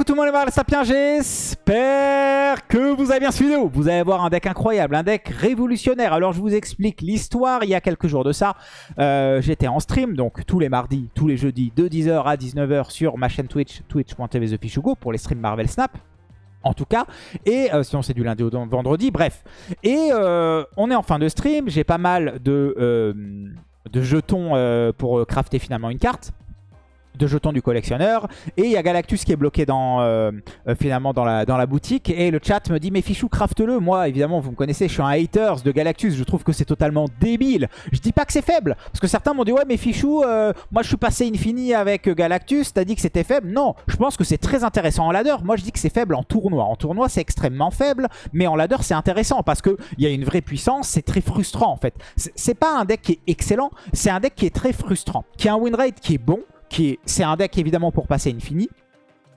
coucou tout le monde et voilà Sapien, j'espère que vous avez bien suivi vidéo. Vous allez voir un deck incroyable, un deck révolutionnaire. Alors je vous explique l'histoire, il y a quelques jours de ça, euh, j'étais en stream, donc tous les mardis, tous les jeudis, de 10h à 19h sur ma chaîne Twitch, twitch.tv TheFishugo pour les streams Marvel Snap. En tout cas, et euh, sinon c'est du lundi au vendredi, bref. Et euh, on est en fin de stream, j'ai pas mal de jetons pour crafter finalement une carte de jetons du collectionneur. Et il y a Galactus qui est bloqué dans, euh, euh, finalement dans la, boutique. Et le chat me dit mais Fichou craft-le. Moi évidemment vous me connaissez, je suis un haters de Galactus. Je trouve que c'est totalement débile. Je dis pas que c'est faible. Parce que certains m'ont dit ouais mais Fichou, euh, moi je suis passé infini avec Galactus. T'as dit que c'était faible? Non, je pense que c'est très intéressant en ladder. Moi je dis que c'est faible en tournoi. En tournoi c'est extrêmement faible. Mais en ladder c'est intéressant parce qu'il y a une vraie puissance. C'est très frustrant en fait. C'est pas un deck qui est excellent. C'est un deck qui est très frustrant. Qui a un win rate qui est bon c'est un deck évidemment pour passer Infini,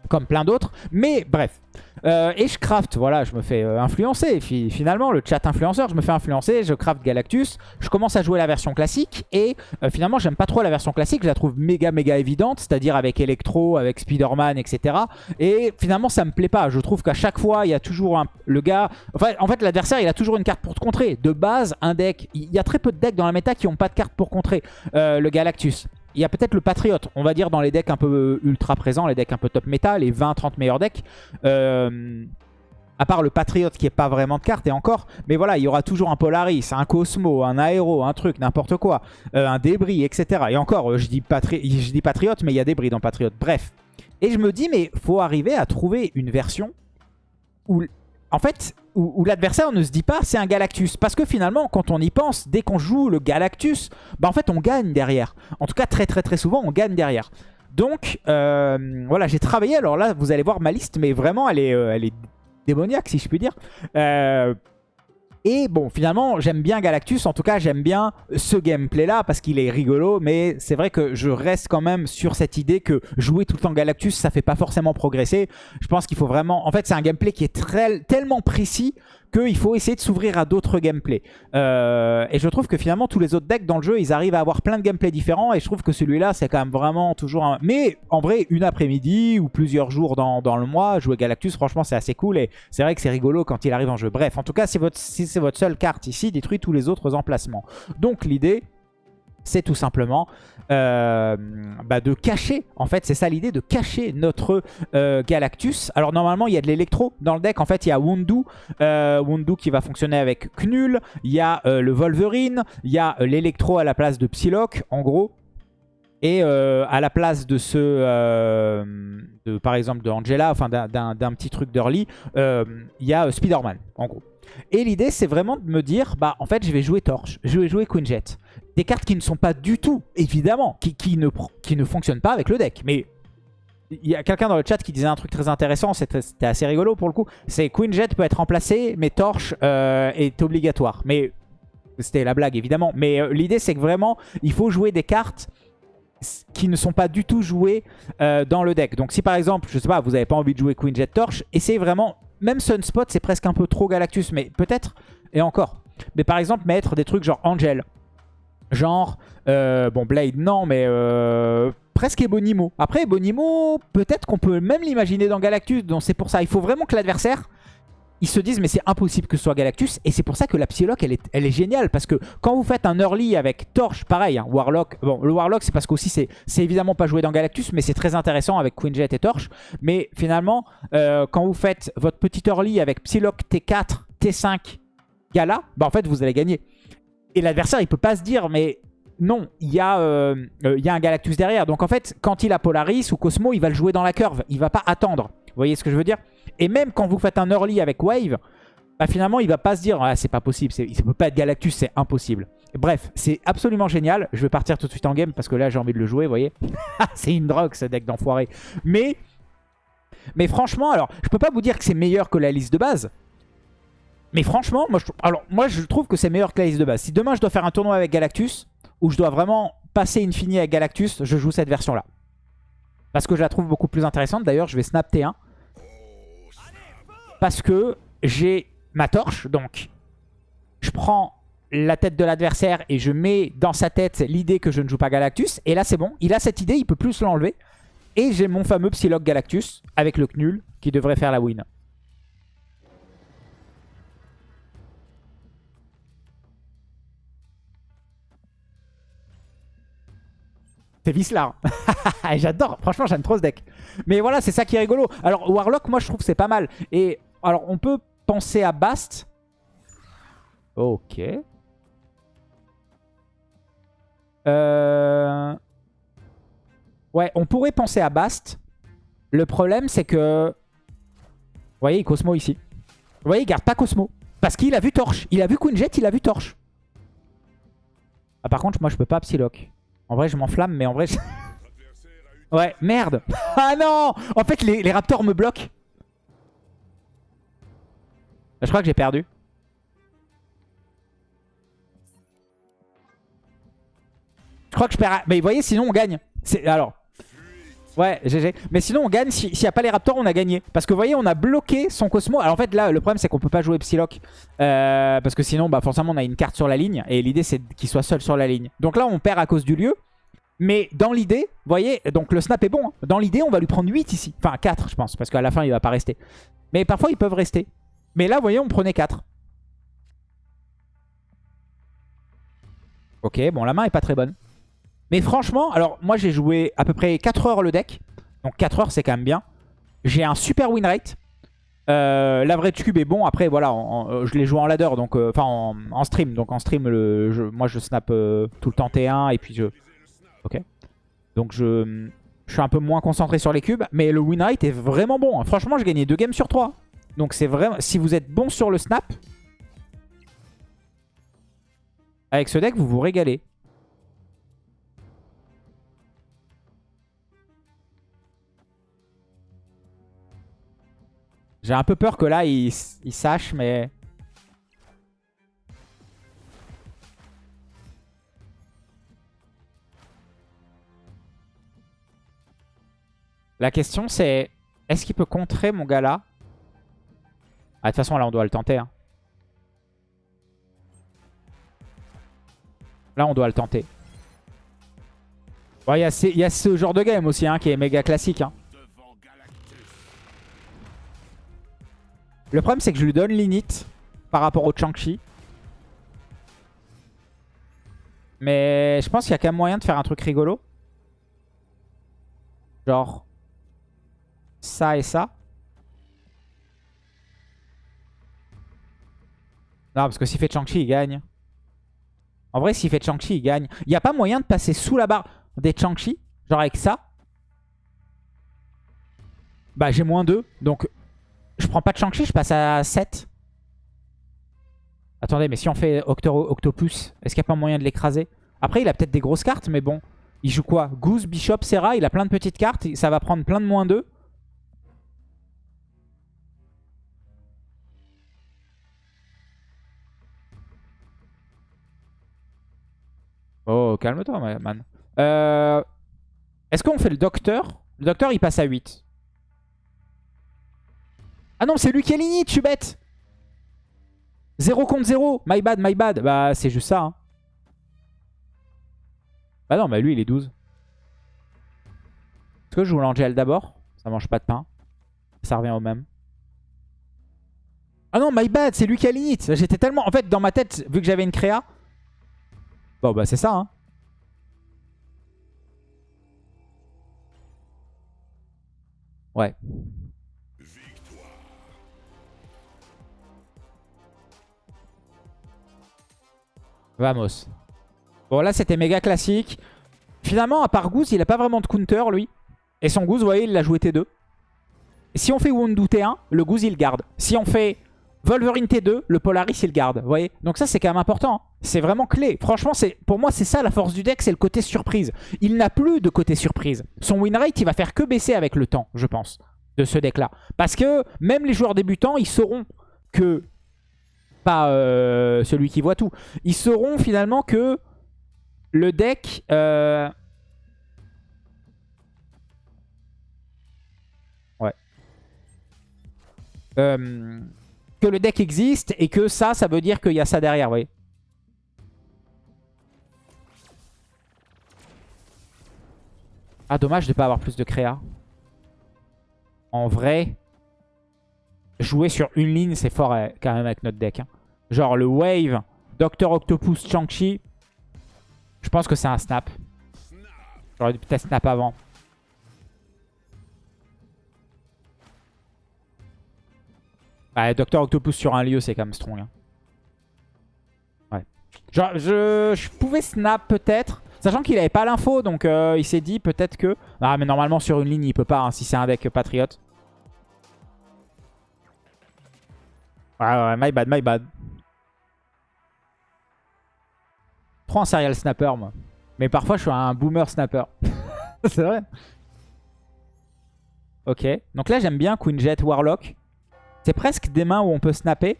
comme plein d'autres. Mais bref. Euh, et je craft, voilà, je me fais euh, influencer. Finalement, le chat influenceur, je me fais influencer, je craft Galactus. Je commence à jouer la version classique. Et euh, finalement, j'aime pas trop la version classique. Je la trouve méga, méga évidente. C'est-à-dire avec Electro, avec Spider-Man, etc. Et finalement, ça me plaît pas. Je trouve qu'à chaque fois, il y a toujours un... Le gars... Enfin, en fait, l'adversaire, il a toujours une carte pour te contrer. De base, un deck... Il y a très peu de decks dans la méta qui ont pas de carte pour contrer le Galactus. Il y a peut-être le Patriote, on va dire dans les decks un peu ultra présents, les decks un peu top méta, les 20-30 meilleurs decks. Euh, à part le Patriote qui est pas vraiment de carte et encore. Mais voilà, il y aura toujours un Polaris, un Cosmo, un Aéro, un truc, n'importe quoi. Euh, un Débris, etc. Et encore, euh, je dis, dis Patriote, mais il y a Débris dans Patriote. Bref. Et je me dis, mais faut arriver à trouver une version où en fait, où, l'adversaire ne se dit pas c'est un Galactus. Parce que finalement, quand on y pense, dès qu'on joue le Galactus, bah en fait on gagne derrière. En tout cas, très très très souvent, on gagne derrière. Donc, euh, voilà, j'ai travaillé. Alors là, vous allez voir ma liste, mais vraiment, elle est, euh, elle est démoniaque, si je puis dire. Euh, et bon, finalement, j'aime bien Galactus. En tout cas, j'aime bien ce gameplay-là parce qu'il est rigolo. Mais c'est vrai que je reste quand même sur cette idée que jouer tout le temps Galactus, ça fait pas forcément progresser. Je pense qu'il faut vraiment... En fait, c'est un gameplay qui est très, tellement précis qu'il faut essayer de s'ouvrir à d'autres gameplays. Euh, et je trouve que finalement, tous les autres decks dans le jeu, ils arrivent à avoir plein de gameplays différents. Et je trouve que celui-là, c'est quand même vraiment toujours un... Mais en vrai, une après-midi ou plusieurs jours dans, le mois, jouer Galactus, franchement, c'est assez cool. Et c'est vrai que c'est rigolo quand il arrive en jeu. Bref, en tout cas, si, c'est votre seule carte ici, détruit tous les autres emplacements. Donc l'idée, c'est tout simplement euh, bah, de cacher, en fait c'est ça l'idée, de cacher notre euh, Galactus. Alors normalement il y a de l'électro dans le deck, en fait il y a Wundu, euh, Wundu qui va fonctionner avec Knull, il y a le Wolverine, il y a l'électro à la place de Psylocke en gros. Et à la place de ce, par exemple de Angela, enfin d'un petit truc d'early, il y a Spider-Man en gros. Et l'idée, c'est vraiment de me dire, bah en fait, je vais jouer Torche, je vais jouer Queen Jet. Des cartes qui ne sont pas du tout, évidemment, qui, ne fonctionnent pas avec le deck. Mais il y a quelqu'un dans le chat qui disait un truc très intéressant, c'était assez rigolo pour le coup. C'est Queen Jet peut être remplacé, mais Torche euh, est obligatoire. Mais c'était la blague, évidemment. Mais euh, l'idée, c'est que vraiment, il faut jouer des cartes qui ne sont pas du tout jouées euh, dans le deck. Donc si par exemple, je sais pas, vous n'avez pas envie de jouer Queen Jet Torche, essayez vraiment même Sunspot, c'est presque un peu trop Galactus, mais peut-être, et encore. Mais par exemple, mettre des trucs genre Angel. Genre, euh, bon, Blade, non, mais euh, presque Ebonimo. Après, Ebonimo, peut-être qu'on peut même l'imaginer dans Galactus, donc c'est pour ça. Il faut vraiment que l'adversaire ils se disent mais c'est impossible que ce soit Galactus et c'est pour ça que la Psylocke elle est, elle est géniale parce que quand vous faites un early avec Torche pareil hein, Warlock bon le Warlock c'est parce qu'aussi c'est évidemment pas joué dans Galactus mais c'est très intéressant avec Queen Jet et Torche mais finalement euh, quand vous faites votre petit early avec Psylocke T4 T5 Gala bah en fait vous allez gagner et l'adversaire il peut pas se dire mais non, il y, a, euh, euh, il y a un Galactus derrière. Donc en fait, quand il a Polaris ou Cosmo, il va le jouer dans la curve. Il va pas attendre. Vous voyez ce que je veux dire? Et même quand vous faites un early avec Wave, bah finalement, il va pas se dire ah, c'est pas possible, il ne peut pas être Galactus, c'est impossible. Bref, c'est absolument génial. Je vais partir tout de suite en game parce que là, j'ai envie de le jouer, vous voyez C'est une drogue, ce deck d'enfoiré. Mais, mais franchement, alors, je peux pas vous dire que c'est meilleur que la liste de base. Mais franchement, moi je, trouve que c'est meilleur que la liste de base. Si demain, je dois faire un tournoi avec Galactus, où je dois vraiment passer Infini avec Galactus, je joue cette version-là. Parce que je la trouve beaucoup plus intéressante. D'ailleurs, je vais snap T1. Parce que j'ai ma torche. Donc, je prends la tête de l'adversaire et je mets dans sa tête l'idée que je ne joue pas Galactus. Et là, c'est bon. Il a cette idée, il peut plus l'enlever. Et j'ai mon fameux Psylocke Galactus avec le Knull qui devrait faire la win. C'est Vislar. J'adore. Franchement, j'aime trop ce deck. Mais voilà, c'est ça qui est rigolo. Alors, Warlock, moi, je trouve c'est pas mal. Et alors, on peut penser à Bast. Ok. Euh... Ouais, on pourrait penser à Bast. Le problème, c'est que... Vous voyez, Cosmo ici. Vous voyez, il garde pas Cosmo. Parce qu'il a vu Torche. Il a vu Queen Jet, il a vu Torche. Ah, par contre, moi, je peux pas Psylocke. En vrai, je m'enflamme, mais en vrai... ouais, merde. ah non En fait, les, Raptors me bloquent. Je crois que j'ai perdu. Je crois que je perds... Mais vous voyez, sinon on gagne. Alors, Ouais, GG. Mais sinon, on gagne. S'il n'y a pas les Raptors, on a gagné. Parce que vous voyez, on a bloqué son Cosmo. Alors en fait, là, le problème, c'est qu'on peut pas jouer Psylocke. Euh, parce que sinon, bah, forcément, on a une carte sur la ligne. Et l'idée, c'est qu'il soit seul sur la ligne. Donc là, on perd à cause du lieu. Mais dans l'idée, vous voyez, donc le snap est bon. Hein. Dans l'idée, on va lui prendre 8 ici. Enfin, 4, je pense. Parce qu'à la fin, il va pas rester. Mais parfois, ils peuvent rester. Mais là, vous voyez, on prenait 4. Ok, bon, la main est pas très bonne. Mais franchement, alors moi j'ai joué à peu près 4 heures le deck. Donc 4 heures c'est quand même bien. J'ai un super win rate. Euh, L'average cube est bon. Après voilà, euh, je l'ai joué en ladder, donc euh, enfin en, stream. Donc en stream, le, moi je snap euh, tout le temps T1 et puis je... Ok. Donc je, suis un peu moins concentré sur les cubes. Mais le win rate est vraiment bon. Hein. Franchement, j'ai gagné 2 games sur 3. Donc c'est vraiment... Si vous êtes bon sur le snap... Avec ce deck, vous vous régalez. J'ai un peu peur que là, il, sache, mais... La question, c'est... Est-ce qu'il peut contrer mon gars là? Ah, De toute façon, là, on doit le tenter. Hein. Là, on doit le tenter. Il y, a ce genre de game aussi hein, qui est méga classique. Hein. Le problème, c'est que je lui donne l'init par rapport au Chang-Chi. Mais je pense qu'il y a quand même moyen de faire un truc rigolo. Genre ça et ça. Non, parce que s'il fait Chang-Chi, il gagne. En vrai, s'il fait Chang-Chi, il gagne. Il n'y a pas moyen de passer sous la barre des Chang-Chi. Genre avec ça? Bah, j'ai moins 2. Donc, je prends pas de Shang-Chi, je passe à 7. Attendez, mais si on fait Octopus, est-ce qu'il n'y a pas moyen de l'écraser? Après, il a peut-être des grosses cartes, mais bon. Il joue quoi? Goose, Bishop, Serra, il a plein de petites cartes. Ça va prendre plein de moins 2. Oh, calme-toi, man. Euh, est-ce qu'on fait le docteur? Le docteur, il passe à 8. Ah non, c'est je suis bête. 0 contre 0. My bad, my bad. Bah, c'est juste ça. Hein. Bah non, bah lui, il est 12. Est-ce que je joue l'Angel d'abord? Ça mange pas de pain. Ça revient au même. Ah non, my bad, c'est lui qui a l'init. J'étais tellement... En fait, dans ma tête, vu que j'avais une créa... Bon, bah c'est ça, hein. Ouais. Vamos. Bon, là, c'était méga classique. Finalement, à part Goose, il a pas vraiment de counter, lui. Et son Goose, vous voyez, il l'a joué T2. si on fait Wundu T1, le Goose, il garde. Si on fait Wolverine T2, le Polaris, il garde. Vous voyez Donc ça, c'est quand même important. Hein. C'est vraiment clé. Franchement, pour moi, c'est ça la force du deck, c'est le côté surprise. Il n'a plus de côté surprise. Son win rate, il va faire que baisser avec le temps, je pense, de ce deck-là. Parce que même les joueurs débutants, ils sauront que pas euh, celui qui voit tout. Ils sauront finalement que le deck... Euh, ouais. Euh, que le deck existe et que ça, ça veut dire qu'il y a ça derrière, vous voyez. Ah, dommage de pas avoir plus de créa. En vrai, jouer sur une ligne, c'est fort euh, quand même avec notre deck. hein. Genre le Wave, Docteur Octopus, Chang-Chi. Je pense que c'est un snap. J'aurais dû peut-être snap avant. Ouais, Docteur Octopus sur un lieu, c'est quand même strong. hein. Ouais. Genre, je, je pouvais snap peut-être. Sachant qu'il avait pas l'info, donc euh, il s'est dit peut-être que... Ah, mais normalement sur une ligne, il peut pas, hein, si c'est un deck patriote. My bad, my bad. Trop un serial snapper, moi. Mais parfois, je suis un boomer snapper. c'est vrai. Ok. Donc là, j'aime bien Queen Jet Warlock. C'est presque des mains où on peut snapper.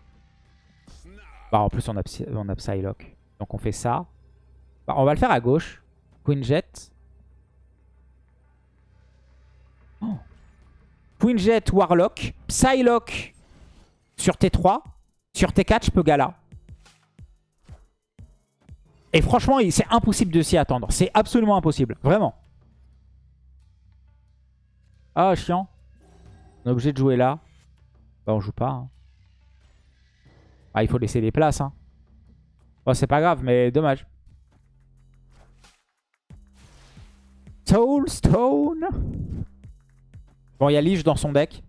Bah, en plus, on a, on Psylocke. Donc on fait ça. Bah, on va le faire à gauche. Queen Jet. Oh. Queen Jet Warlock. Psylocke sur T3. Sur T4, je peux Gala. Et franchement, c'est impossible de s'y attendre. C'est absolument impossible. Vraiment. Ah, chiant. On est obligé de jouer là. Bah, on joue pas. hein. Ah, il faut laisser des places. Hein. Bon, c'est pas grave, mais dommage. Soulstone. Bon, il y a Lich dans son deck.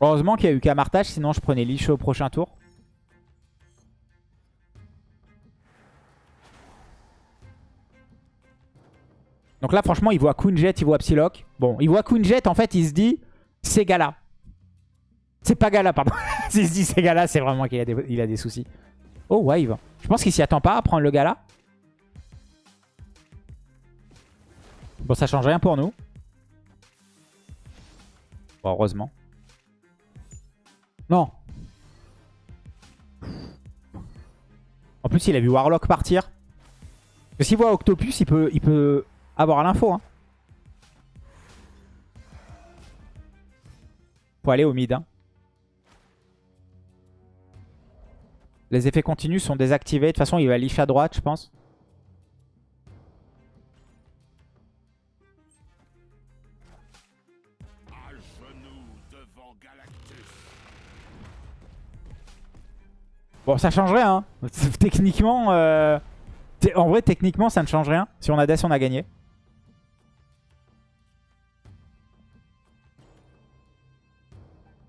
Heureusement qu'il y a eu Camartage, sinon je prenais Lich au prochain tour. Donc là, franchement, il voit Queen Jet, il voit Psylocke. Bon, il voit Queen Jet, en fait, il se dit, c'est Gala. C'est pas Gala, pardon. S'il se dit c'est Gala, c'est vraiment qu'il a, des- a des soucis. Oh, Wave. Je pense qu'il s'y attend pas à prendre le Gala. Bon, ça change rien pour nous. Bon, heureusement. Non. En plus, il a vu Warlock partir. Parce s'il voit Octopus, il peut, il peut avoir l'info. Hein. Faut aller au mid. hein. Les effets continus sont désactivés. De toute façon, il va leash à droite, je pense. Bon, ça change rien. hein. Techniquement, euh, en vrai, techniquement, ça ne change rien. Si on a Death, on a gagné.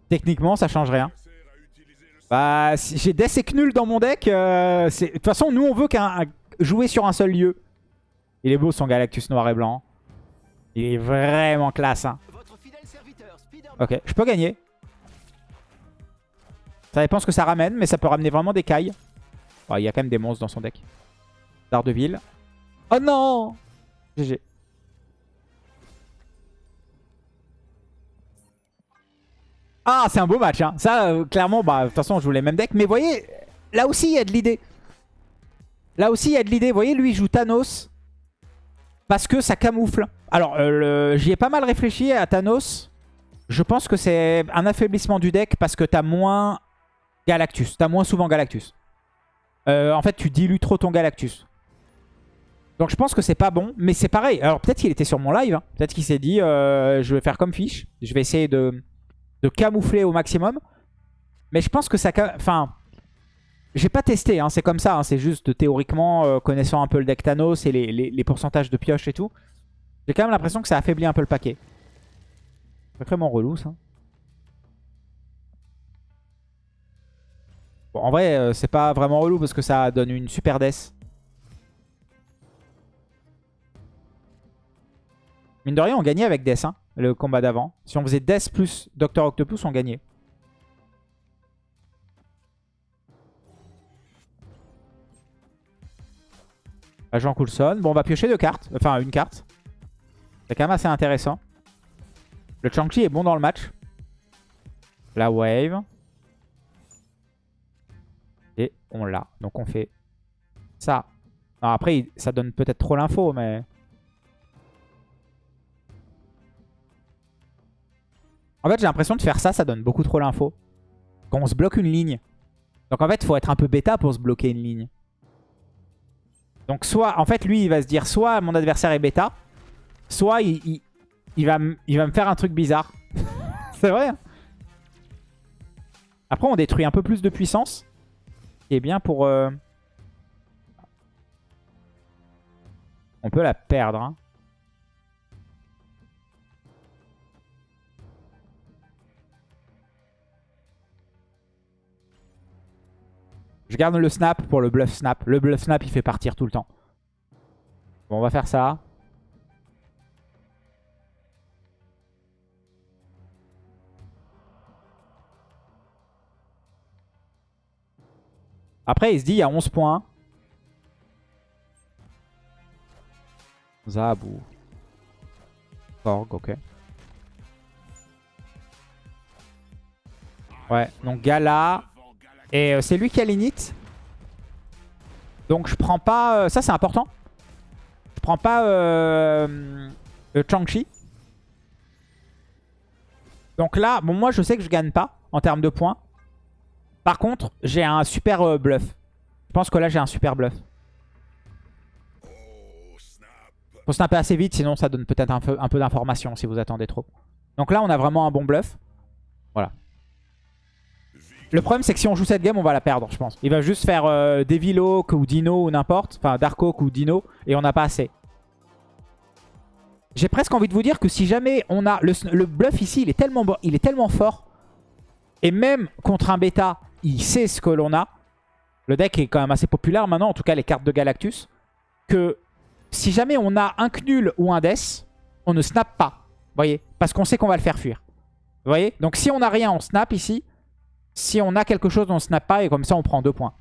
Techniquement, ça change rien. Bah, si j'ai Death et Knull dans mon deck. euh, c'est- De toute façon, nous, on veut qu'un un- jouer sur un seul lieu. Il est beau son Galactus noir et blanc. Il est vraiment classe. hein. Ok, je peux gagner. Ça dépend ce que ça ramène, mais ça peut ramener vraiment des cailles. Il y a quand même des monstres dans son deck. Daredevil. Oh non GG. Ah, c'est un beau match. Hein. Ça, euh, clairement, bah, de toute façon, on joue les mêmes decks. Mais voyez, là aussi, il y a de l'idée. Là aussi, il y a de l'idée. Vous voyez, lui, il joue Thanos. Parce que ça camoufle. Alors, euh, j'y ai pas mal réfléchi à Thanos. Je pense que c'est un affaiblissement du deck parce que t'as moins Galactus. T'as moins souvent Galactus. Euh, en fait, tu dilues trop ton Galactus. Donc je pense que c'est pas bon, mais c'est pareil. Alors peut-être qu'il était sur mon live. hein. Peut-être qu'il s'est dit, euh, je vais faire comme Fish. Je vais essayer de, de camoufler au maximum. Mais je pense que ça... Enfin, j'ai pas testé, hein, c'est comme ça. hein. C'est juste théoriquement, euh, connaissant un peu le deck Thanos et les pourcentages de pioche et tout. J'ai quand même l'impression que ça affaiblit un peu le paquet. C'est vraiment relou ça. En vrai, euh, c'est pas vraiment relou parce que ça donne une super death. Mine de rien, on gagnait avec Death, hein, le combat d'avant. Si on faisait Death plus Dr Octopus, on gagnait. Agent Coulson. Bon, on va piocher deux cartes. Enfin, une carte. C'est quand même assez intéressant. Le Chang-Chi est bon dans le match. La wave. On l'a. Donc on fait ça. Après, ça donne peut-être trop l'info, mais... En fait, j'ai l'impression de faire ça, ça donne beaucoup trop l'info. Quand on se bloque une ligne. Donc en fait, il faut être un peu bêta pour se bloquer une ligne. Donc soit, en fait, lui, il va se dire soit mon adversaire est bêta, soit il va me faire un truc bizarre. c'est vrai. hein. Après, on détruit un peu plus de puissance. Qui bien pour... euh, On peut la perdre. hein. Je garde le snap pour le bluff snap. Le bluff snap, il fait partir tout le temps. Bon, on va faire ça. Après, il se dit, il y a 11 points. Zab ou... Korg, ok. Ouais, donc Gala. Et euh, c'est lui qui a l'init. Donc je prends pas... euh, ça c'est important. Je prends pas euh, le Chang-Chi. Donc là, bon moi je sais que je gagne pas en termes de points. Par contre, j'ai un super euh, bluff. Je pense que là j'ai un super bluff. Faut snapper assez vite, sinon ça donne peut-être un peu, d'informations si vous attendez trop. Donc là on a vraiment un bon bluff. Voilà. Le problème, c'est que si on joue cette game, on va la perdre, je pense. Il va juste faire euh, Devil Oak ou Dino ou n'importe. Enfin, Dark Oak ou Dino. Et on n'a pas assez. J'ai presque envie de vous dire que si jamais on a... Le, bluff ici, il est, tellement, il est tellement fort. Et même contre un bêta, il sait ce que l'on a. Le deck est quand même assez populaire maintenant. En tout cas, les cartes de Galactus. Que si jamais on a un Knull ou un Death, on ne snap pas. Vous voyez Parce qu'on sait qu'on va le faire fuir. Vous voyez Donc si on n'a rien, on snap ici. Si on a quelque chose, on snap pas et comme ça on prend deux points.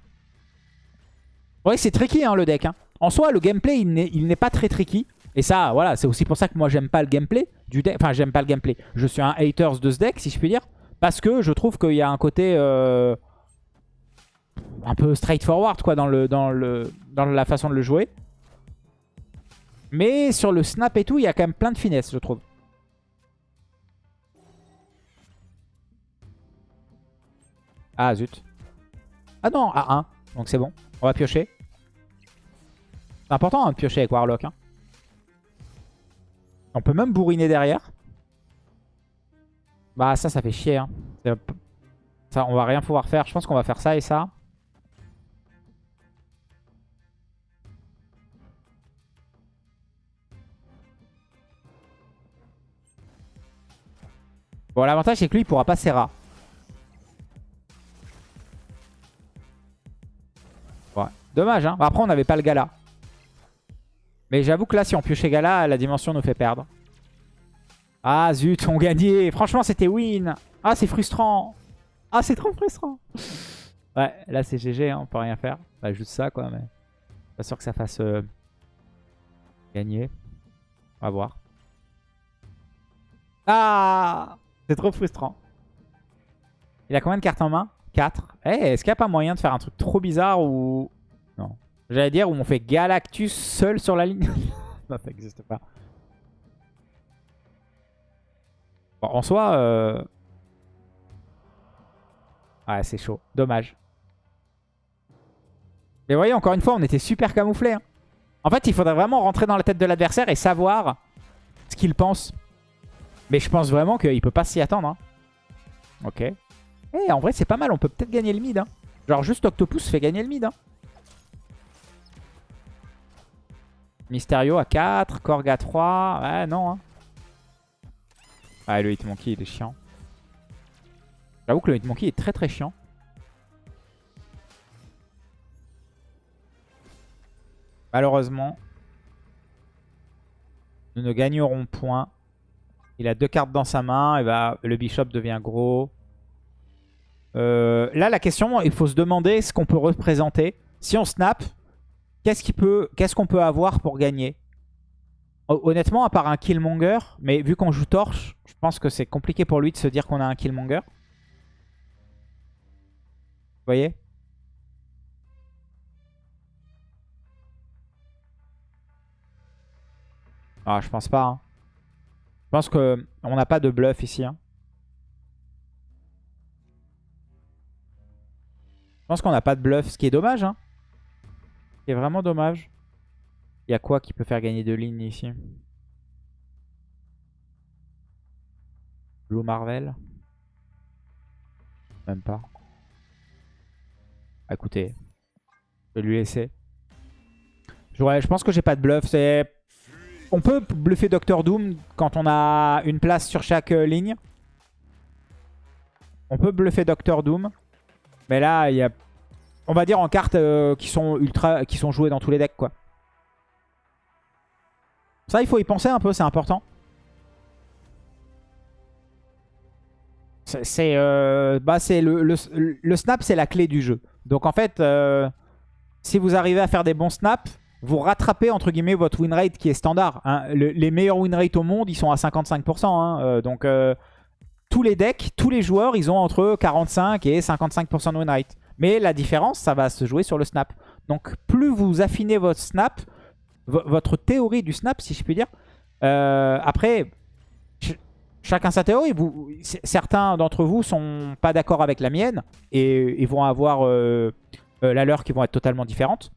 Ouais, c'est tricky hein, le deck. hein. En soi, le gameplay, il n'est il n'est pas très tricky. Et ça, voilà, c'est aussi pour ça que moi j'aime pas le gameplay du deck. Enfin, j'aime pas le gameplay. Je suis un haters de ce deck, si je puis dire. Parce que je trouve qu'il y a un côté euh, un peu straightforward quoi dans, le, dans, le, dans la façon de le jouer. Mais sur le snap et tout, il y a quand même plein de finesse, je trouve. Ah zut. Ah non, à 1. Donc c'est bon. On va piocher. C'est important hein, de piocher avec Warlock. hein. On peut même bourriner derrière. Bah ça, ça fait chier. hein. Ça, on va rien pouvoir faire. Je pense qu'on va faire ça et ça. Bon, l'avantage, c'est que lui, il pourra pas Serra. Ouais. Dommage, hein. Après, on n'avait pas le Gala. Mais j'avoue que là, si on piochait Gala, la dimension nous fait perdre. Ah, zut, on gagnait. Franchement, c'était win. Ah, c'est frustrant. Ah, c'est trop frustrant. Ouais, là, c'est GG, hein, on peut rien faire. Bah, juste ça, quoi, mais... Pas sûr que ça fasse euh, gagner. On va voir. Ah C'est trop frustrant. Il a combien de cartes en main? 4. Eh, est-ce qu'il n'y a pas moyen de faire un truc trop bizarre ou... Non. J'allais dire où on fait Galactus seul sur la ligne? non, ça n'existe pas. Bon, en soi... Euh... Ouais, c'est chaud. Dommage. Mais voyez, encore une fois, on était super camouflés. hein. En fait, il faudrait vraiment rentrer dans la tête de l'adversaire et savoir ce qu'il pense. Mais je pense vraiment qu'il peut pas s'y attendre. hein. Ok. Eh, en vrai, c'est pas mal. On peut peut-être gagner le mid. hein. Genre, juste Octopus fait gagner le mid. hein. Mysterio à 4. Korg à 3. Ouais, non. Ah, le Hitmonkey, il est chiant. J'avoue que le Hitmonkey est très très chiant. Malheureusement, nous ne gagnerons point. Il a deux cartes dans sa main. Et bah, le bishop devient gros. Euh, là, la question, il faut se demander ce qu'on peut représenter. Si on snap, qu'est-ce qu'on peut, peut avoir pour gagner? Hon- Honnêtement, à part un Killmonger, mais vu qu'on joue Torche, je pense que c'est compliqué pour lui de se dire qu'on a un Killmonger. Vous voyez? Ah, je pense pas. hein. Je pense qu'on n'a pas de bluff ici. Hein. Je pense qu'on n'a pas de bluff, ce qui est dommage. Hein. Ce vraiment dommage. Il y a quoi qui peut faire gagner deux lignes ici? Blue Marvel? Même pas. Écoutez, je vais lui laisser. Je pense que j'ai pas de bluff. C'est on peut bluffer Doctor Doom quand on a une place sur chaque euh, ligne. On peut bluffer Doctor Doom. Mais là, il y a... On va dire en cartes euh, qui sont ultra, qui sont jouées dans tous les decks. Ça, il faut y penser un peu, c'est important. C'est euh, bah, le, snap, c'est la clé du jeu. Donc en fait, si vous arrivez à faire des bons snaps, vous rattrapez entre guillemets votre win rate qui est standard. hein. Le- les meilleurs win rates au monde, ils sont à 55%. hein. Euh, donc euh, tous les decks, tous les joueurs, ils ont entre 45 et 55% de win rate. Mais la différence, ça va se jouer sur le snap. Donc plus vous affinez votre snap, vo- votre théorie du snap, si je puis dire. euh, après, ch- chacun sa théorie. Certains d'entre vous sont pas d'accord avec la mienne et, et vont avoir la leur qui vont être totalement différentes.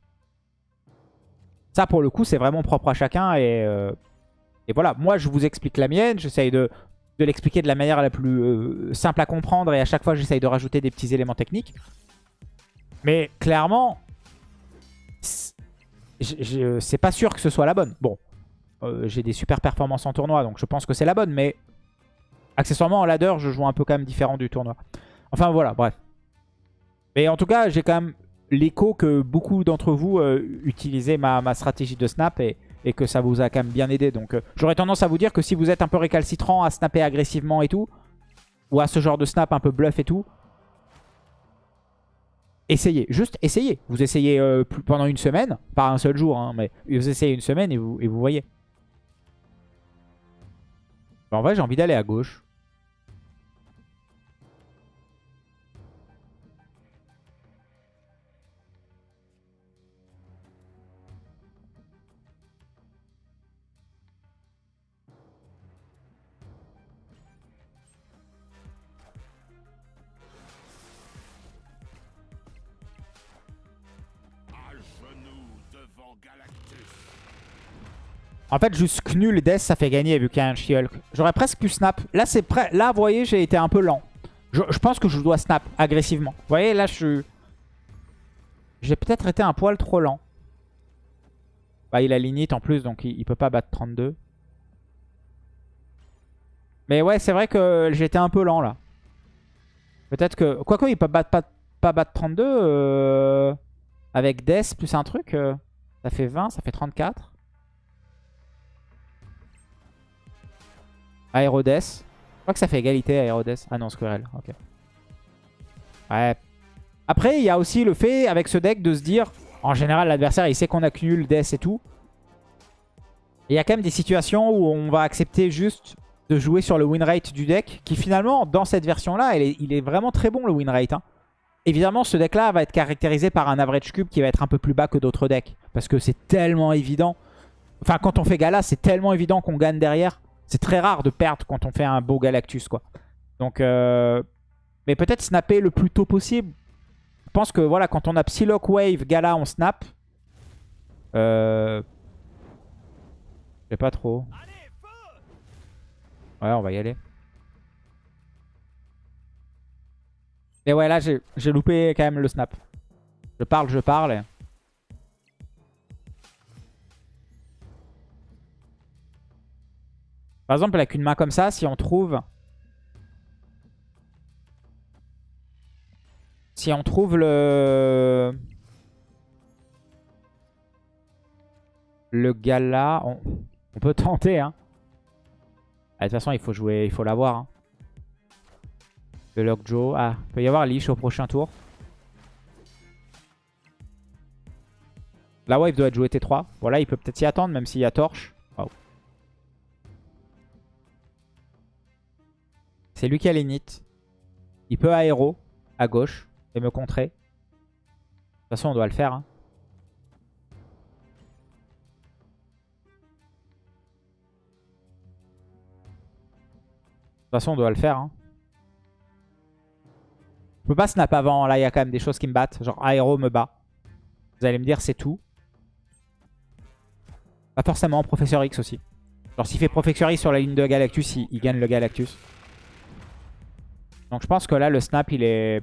Ça, pour le coup, c'est vraiment propre à chacun. Et, euh, voilà, moi, je vous explique la mienne. J'essaye de, l'expliquer de la manière la plus euh, simple à comprendre. Et à chaque fois, j'essaye de rajouter des petits éléments techniques. Mais clairement, c'est pas sûr que ce soit la bonne. Bon, euh, j'ai des super performances en tournoi, donc je pense que c'est la bonne. Mais accessoirement, en ladder, je joue un peu quand même différent du tournoi. Enfin, voilà, bref. Mais en tout cas, j'ai quand même l'écho que beaucoup d'entre vous euh, utilisaient ma, stratégie de snap et, que ça vous a quand même bien aidé. Donc euh, j'aurais tendance à vous dire que si vous êtes un peu récalcitrant à snapper agressivement et tout, ou à ce genre de snap un peu bluff et tout, essayez. Juste essayez. Vous essayez euh, pendant une semaine, pas un seul jour, hein, mais vous essayez une semaine et vous, et vous voyez. En vrai, j'ai envie d'aller à gauche. En fait, juste nul Death, ça fait gagner vu qu'il y a un She-Hulk. J'aurais presque pu snap. Là, c'est. Là, vous voyez, j'ai été un peu lent. Je, pense que je dois snap agressivement. Vous voyez, là, je suis... J'ai peut-être été un poil trop lent. Bah, il a l'init en plus, donc il, peut pas battre 32. Mais ouais, c'est vrai que j'étais un peu lent, là. Peut-être que... Quoique, il peut pas, pas battre 32. euh, Avec Death plus un truc. euh, Ça fait 20, ça fait 34. Aérodes. Je crois que ça fait égalité Aérodes. Ah non, Squirrel. Ok. Ouais. Après, il y a aussi le fait avec ce deck de se dire, en général, l'adversaire il sait qu'on accumule Death et tout. Il y a quand même des situations où on va accepter juste de jouer sur le win rate du deck, qui finalement, dans cette version-là, il est vraiment très bon le win rate. hein. Évidemment, ce deck-là va être caractérisé par un average cube qui va être un peu plus bas que d'autres decks. Parce que c'est tellement évident. Enfin, quand on fait Gala, c'est tellement évident qu'on gagne derrière. C'est très rare de perdre quand on fait un beau Galactus, quoi. Donc, euh, mais peut-être snapper le plus tôt possible. Je pense que, voilà, quand on a Psylocke, Wave, Gala, on snap. Euh... Je sais pas trop. Ouais, on va y aller. Et ouais, là, j'ai loupé quand même le snap. Je parle, je parle. Par exemple, avec une main comme ça, si on trouve... Si on trouve le... Le gala, on, on peut tenter. Hein. Ah, de toute façon, il faut jouer, il faut l'avoir. Hein. Le Lockjaw. Ah, il peut y avoir Leash au prochain tour. La wave doit être jouée T3. Voilà, il peut peut-être s'y attendre, même s'il y a Torche. C'est lui qui a l'init. Il peut aéro à gauche et me contrer. De toute façon, on doit le faire. hein. De toute façon, on doit le faire. hein. Je peux pas snap avant. Là, il y a quand même des choses qui me battent. Genre, aéro me bat. Vous allez me dire, c'est tout. Pas forcément. Professeur X aussi. Genre, s'il fait Professeur X sur la ligne de Galactus, il, gagne le Galactus. Donc je pense que là, le snap, il est,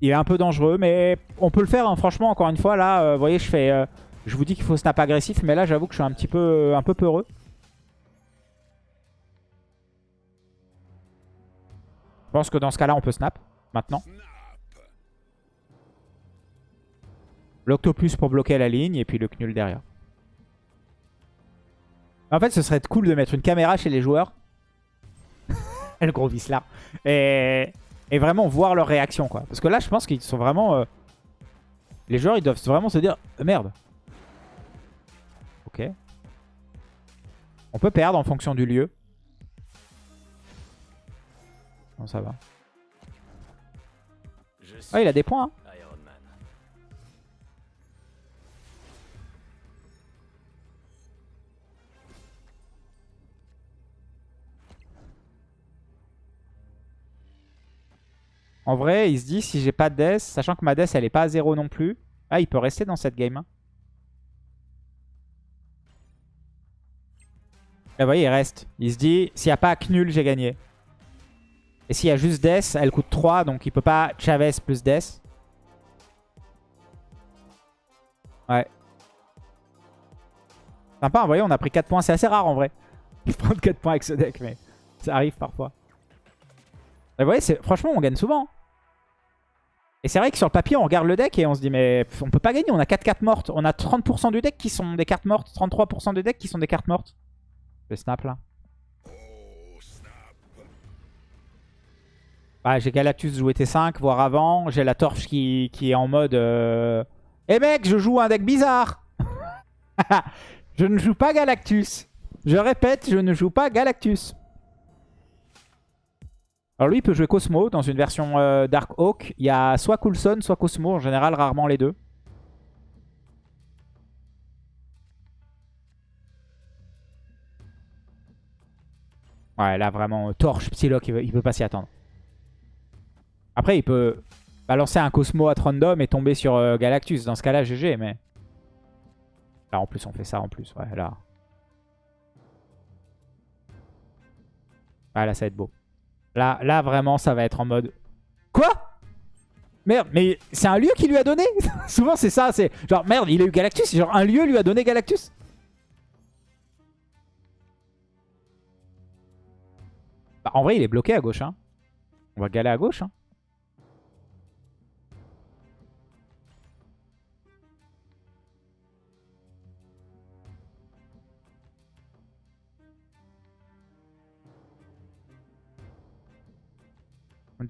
il est un peu dangereux. Mais on peut le faire, hein. franchement, encore une fois. Là, euh, vous voyez, je fais... euh, je vous dis qu'il faut snap agressif. Mais là, j'avoue que je suis un petit peu, un peu peureux. Je pense que dans ce cas-là, on peut snap. Maintenant. L'octopus pour bloquer la ligne. Et puis le Knull derrière. En fait, ce serait cool de mettre une caméra chez les joueurs. le gros là. Et, et vraiment voir leur réaction, quoi. Parce que là, je pense qu'ils sont vraiment... euh, Les joueurs, ils doivent vraiment se dire Merde. Ok. On peut perdre en fonction du lieu. Non, ça va. Ah, il a des points. hein. En vrai, il se dit si j'ai pas de death, sachant que ma death, elle est pas à 0 non plus. Ah, il peut rester dans cette game. hein. Et vous voyez, il reste. Il se dit, s'il n'y a pas nul, j'ai gagné. Et s'il y a juste Death, elle coûte 3, donc il peut pas Chavez plus Death. Ouais. Sympa, vous voyez, on a pris 4 points. C'est assez rare en vrai. De prendre 4 points avec ce deck, mais ça arrive parfois. Et vous voyez, franchement, on gagne souvent. Et c'est vrai que sur le papier, on regarde le deck et on se dit, mais on peut pas gagner. On a 4 cartes mortes. On a 30% du deck qui sont des cartes mortes. 33% du deck qui sont des cartes mortes. Le snap là. Bah, j'ai Galactus jouer T5, voire avant. J'ai la torche qui, qui est en mode... Euh... Eh mec, je joue un deck bizarre Je ne joue pas Galactus. Je répète, je ne joue pas Galactus. Alors lui, il peut jouer Cosmo dans une version euh, Dark Oak. Il y a soit Coulson, soit Cosmo. En général, rarement les deux. Ouais, là, vraiment, euh, torche, Psylocke, il peut pas s'y attendre. Après, il peut balancer un Cosmo à random et tomber sur euh, Galactus. Dans ce cas-là, GG, mais... Là, en plus, on fait ça en plus. Ouais, là. Ah, là, ça va être beau. Là, là, vraiment, ça va être en mode... Quoi? Merde, mais c'est un lieu qui lui a donné? Souvent, c'est ça. C'est genre, merde, il a eu Galactus. Genre, un lieu lui a donné Galactus? Bah, en vrai, il est bloqué à gauche. Hein. On va galer à gauche. Hein.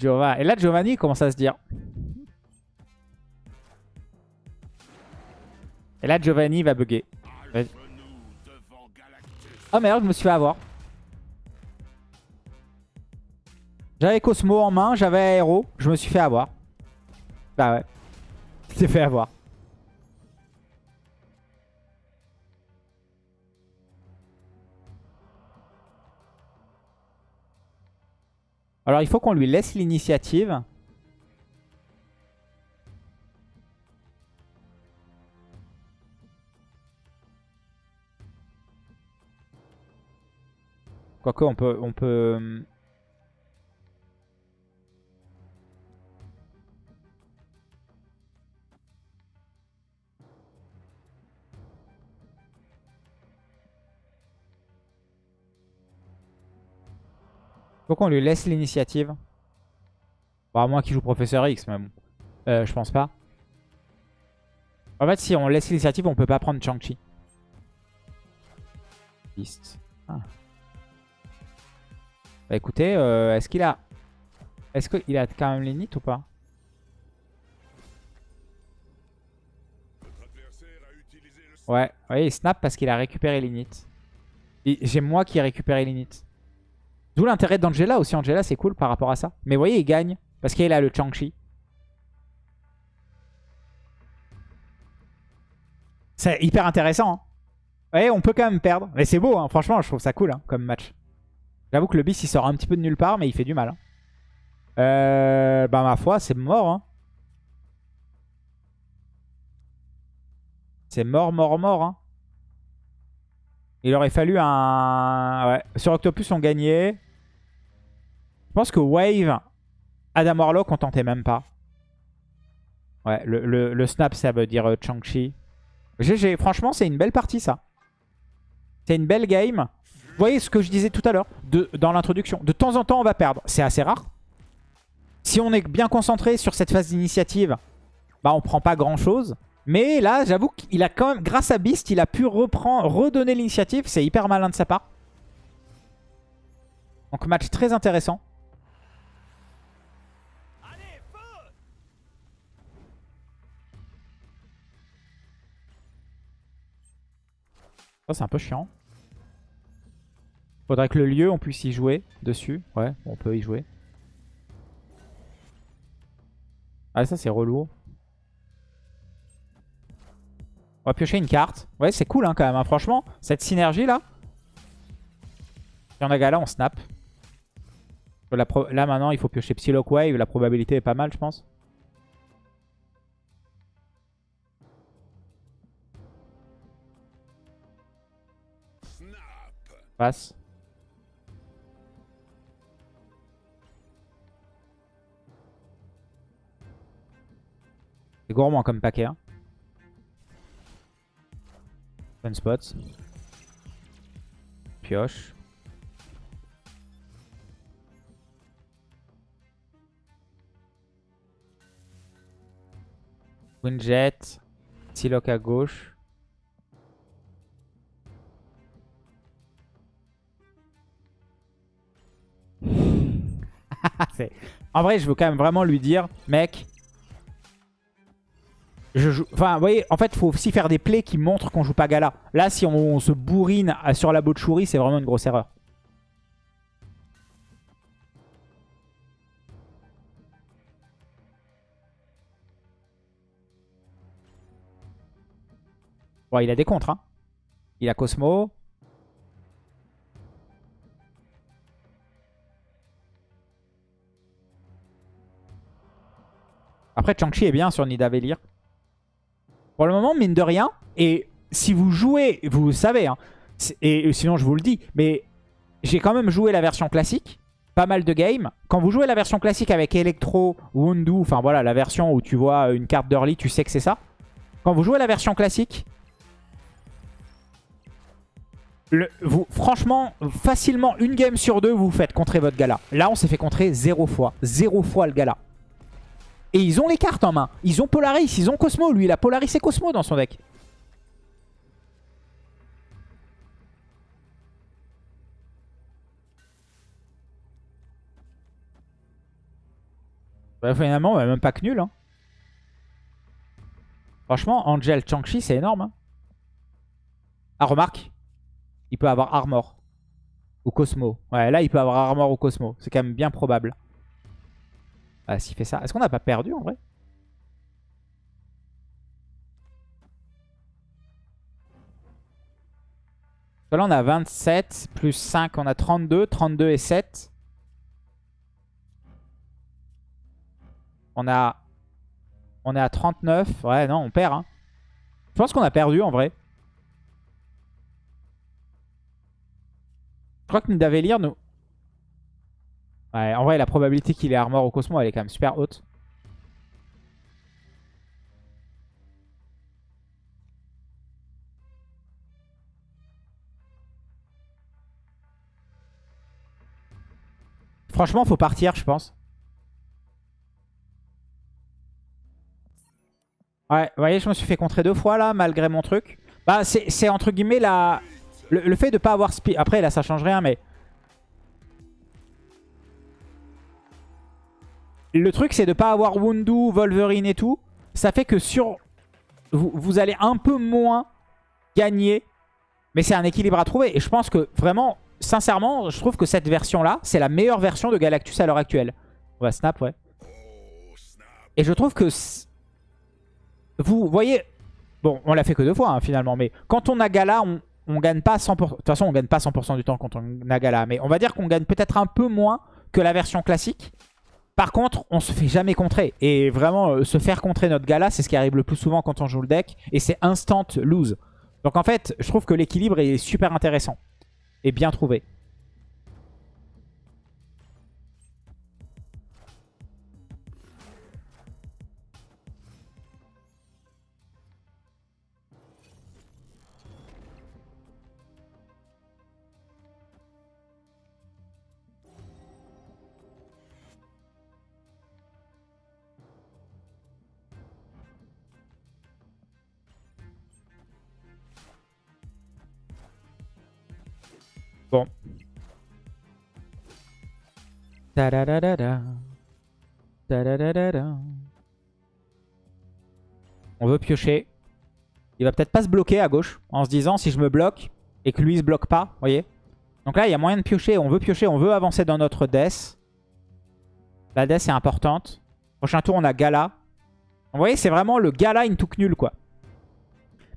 Et là, Giovanni commence à se dire. Et là, Giovanni va bugger. Oh merde, je me suis fait avoir. J'avais Cosmo en main, j'avais Aero, je me suis fait avoir. Bah ouais. Je t'ai fait avoir. Alors il faut qu'on lui laisse l'initiative. Quoique on peut... On peut... Faut qu'on lui laisse l'initiative. Bon, à moins qu'il joue Professeur X, mais bon. Euh, je pense pas. En fait, si on laisse l'initiative, on peut pas prendre Chang-Chi. Ah. Bah écoutez, euh, est-ce qu'il a... Est-ce qu'il a quand même l'init ou pas? Ouais, ouais, il snap parce qu'il a récupéré l'init. J'ai moi qui ai récupéré l'init. D'où l'intérêt d'Angela aussi. Angela, c'est cool par rapport à ça. Mais vous voyez, il gagne. Parce qu'il a le Chang-Chi. C'est hyper intéressant. Hein. Ouais, on peut quand même perdre. Mais c'est beau, hein. franchement, je trouve ça cool hein, comme match. J'avoue que le bis, il sort un petit peu de nulle part, mais il fait du mal. hein. Euh, bah, ma foi, c'est mort. C'est mort, mort, mort. Il aurait fallu un... Ouais. Sur Octopus, on gagnait. Je pense que Wave... Adam Warlock, on tentait même pas. Ouais, le, snap, ça veut dire euh, Chang-Chi. GG, franchement, c'est une belle partie, ça. C'est une belle game. Vous voyez ce que je disais tout à l'heure dans l'introduction. De temps en temps, on va perdre. C'est assez rare. Si on est bien concentré sur cette phase d'initiative, bah on prend pas grand-chose. Mais là, j'avoue qu'il a quand même, grâce à Beast, il a pu reprendre, redonner l'initiative. C'est hyper malin de sa part. Donc match très intéressant. Ça, c'est un peu chiant. Faudrait que le lieu, on puisse y jouer dessus. Ouais, on peut y jouer. Ah, ça, c'est relou. On va piocher une carte. Ouais, c'est cool hein, quand même. hein. Franchement, cette synergie-là. Si on a Gala, on snap. Là, maintenant, il faut piocher Psylocke Wave. La probabilité est pas mal, je pense. C'est gourmand comme paquet. Hein. Fun spot. Pioche. Windjet. Siloc à gauche. en vrai, je veux quand même vraiment lui dire, mec. Je joue... Enfin, vous voyez, en fait, il faut aussi faire des plays qui montrent qu'on joue pas Gala. Là, si on, se bourrine sur la Botchouri, c'est vraiment une grosse erreur. Bon, il a des contres. Hein. Il a Cosmo. Après, Chang-Chi est bien sur Nidavellir. Pour le moment, mine de rien, et si vous jouez, vous savez, hein, et sinon je vous le dis, mais j'ai quand même joué la version classique, pas mal de games. Quand vous jouez la version classique avec Electro, Wundu, enfin voilà, la version où tu vois une carte d'early, tu sais que c'est ça. Quand vous jouez la version classique, franchement, facilement, une game sur deux, vous vous faites contrer votre gala. Là, on s'est fait contrer zéro fois. Zéro fois le gala. Et ils ont les cartes en main. Ils ont Polaris, ils ont Cosmo. Lui, il a Polaris et Cosmo dans son deck. Bah, finalement, ouais, même pas que nul. hein. Franchement, Angel Changchi, c'est énorme. hein. Ah, remarque. Il peut avoir Armor. Ou Cosmo. Ouais, là, il peut avoir Armor ou Cosmo. C'est quand même bien probable. Ah, s'il fait ça. Est-ce qu'on n'a pas perdu en vrai? Là, on a 27, plus 5, on a 32. 32 et 7. On a... On est à 39. Ouais, non, on perd. Hein. Je pense qu'on a perdu en vrai. Je crois que Nidavellir nous... Ouais, en vrai, la probabilité qu'il ait armor au Cosmo, elle est quand même super haute. Franchement, faut partir, je pense. Ouais, vous voyez, je me suis fait contrer deux fois là, malgré mon truc. Bah, c'est entre guillemets la... Le, le fait de pas avoir speed... Après, là, ça change rien, mais... Le truc, c'est de pas avoir Wundu, Wolverine et tout. Ça fait que sur... Vous, vous allez un peu moins gagner. Mais c'est un équilibre à trouver. Et je pense que vraiment, sincèrement, je trouve que cette version-là, c'est la meilleure version de Galactus à l'heure actuelle. On va snap, ouais. Et je trouve que... Vous voyez... Bon, on l'a fait que deux fois, hein, finalement. Mais quand on a Gala, on, gagne pas 100%... De toute façon, on gagne pas 100% du temps quand on a Gala. Mais on va dire qu'on gagne peut-être un peu moins que la version classique. Par contre, on se fait jamais contrer. Et vraiment, euh, se faire contrer notre Gala, c'est ce qui arrive le plus souvent quand on joue le deck. Et c'est instant lose. Donc en fait, je trouve que l'équilibre est super intéressant. Et bien trouvé. On veut piocher. Il va peut-être pas se bloquer à gauche en se disant si je me bloque et que lui se bloque pas, vous voyez Donc là, il y a moyen de piocher. On veut piocher, on veut avancer dans notre death. La death est importante. Prochain tour, on a Gala. Vous voyez, c'est vraiment le Gala into nul quoi.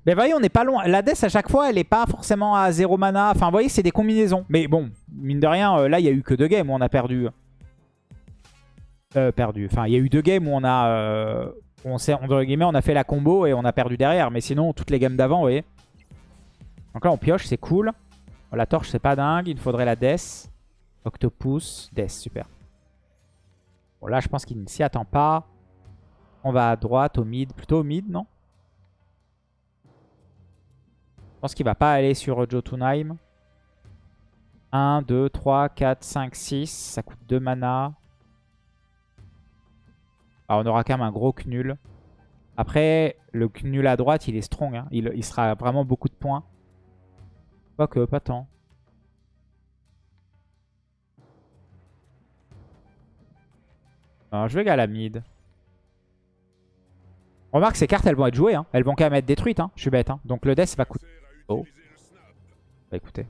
Mais vous voyez, on n'est pas loin. La death, à chaque fois, elle n'est pas forcément à 0 mana. Enfin, vous voyez, c'est des combinaisons. Mais bon, mine de rien, euh, là, il n'y a eu que deux games où on a perdu. Euh, perdu. Enfin, il y a eu deux games où on a... Euh, on, entre guillemets, on a fait la combo et on a perdu derrière. Mais sinon, toutes les games d'avant, vous voyez. Donc là, on pioche, c'est cool. La torche, c'est pas dingue. Il faudrait la death. Octopus, death, super. Bon, là, je pense qu'il ne s'y attend pas. On va à droite, au mid. Plutôt au mid, non? Pense qu'il va pas aller sur Jotunheim. 1, 2, 3, 4, 5, 6. Ça coûte 2 mana. Ah, on aura quand même un gros Knul. Après, le Knul à droite, il est strong. hein. Il, sera vraiment beaucoup de points. Quoique, pas tant. Non, je vais à la mid. Remarque, ces cartes, elles vont être jouées. hein. Elles vont quand même être détruites. hein. Je suis bête. Donc le death va coûter... Oh. Bah écoutez.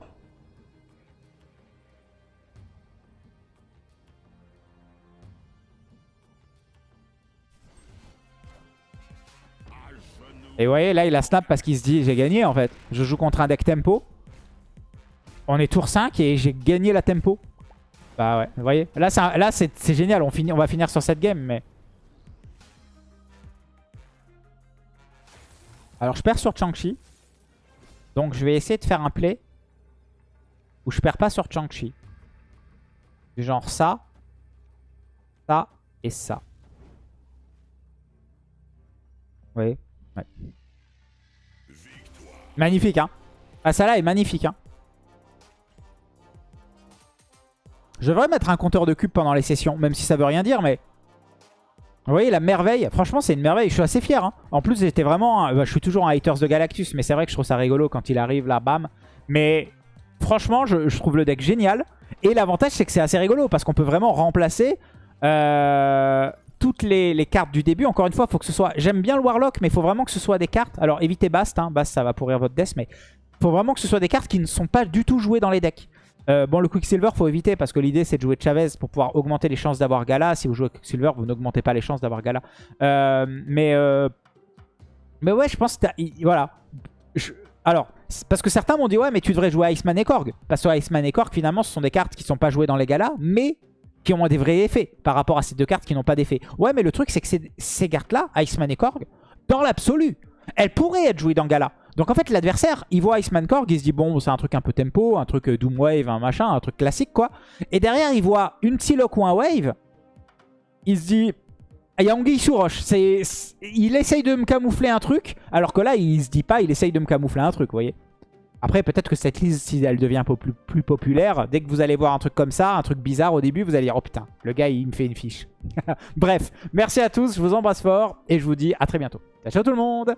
Et vous voyez, là, il a snap parce qu'il se dit, j'ai gagné en fait. Je joue contre un deck tempo. On est tour 5 et j'ai gagné la tempo. Bah ouais, vous voyez. Là, c'est génial. On, finit, on va finir sur cette game, mais... Alors, je perds sur Chang-Chi. Donc, je vais essayer de faire un play où je perds pas sur Chang-Chi. Genre ça, ça et ça. Voyez? Ouais. Magnifique, hein Ah, ça là est magnifique, hein Je devrais mettre un compteur de cubes pendant les sessions, même si ça veut rien dire, mais... Vous voyez, la merveille, franchement, c'est une merveille. Je suis assez fier. hein. En plus, j'étais vraiment... bah, je suis toujours un haters de Galactus, mais c'est vrai que je trouve ça rigolo quand il arrive là, bam. Mais franchement, je, trouve le deck génial. Et l'avantage, c'est que c'est assez rigolo, parce qu'on peut vraiment remplacer euh, toutes les, cartes du début. Encore une fois, faut que ce soit... J'aime bien le Warlock, mais il faut vraiment que ce soit des cartes... Alors, évitez Bast, hein. Bast, ça va pourrir votre death, mais... faut vraiment que ce soit des cartes qui ne sont pas du tout jouées dans les decks. Euh, bon, le Quicksilver, faut éviter parce que l'idée c'est de jouer Chavez pour pouvoir augmenter les chances d'avoir Gala. Si vous jouez Quicksilver, vous n'augmentez pas les chances d'avoir Gala. Euh, mais, euh, mais ouais, je pense que voilà. Alors, parce que certains m'ont dit ouais, mais tu devrais jouer Iceman et Korg. Parce que Iceman et Korg, finalement, ce sont des cartes qui sont pas jouées dans les galas, mais qui ont des vrais effets par rapport à ces deux cartes qui n'ont pas d'effet. Ouais, mais le truc c'est que ces cartes-là, Iceman et Korg, dans l'absolu, elles pourraient être jouées dans Gala. Donc en fait, l'adversaire, il voit Iceman Korg, il se dit bon, c'est un truc un peu tempo, un truc euh, Doomwave, un machin, un truc classique quoi. Et derrière, il voit une Psylocke ou un Wave, il se dit il y a Anguille sous roche. Il essaye de me camoufler un truc, alors que là, il se dit pas, il essaye de me camoufler un truc, vous voyez. Après, peut-être que cette liste, si elle devient plus populaire, dès que vous allez voir un truc comme ça, un truc bizarre au début, vous allez dire, oh putain, le gars, il me fait une fiche. Bref, merci à tous, je vous embrasse fort, et je vous dis à très bientôt. Ciao, ciao tout le monde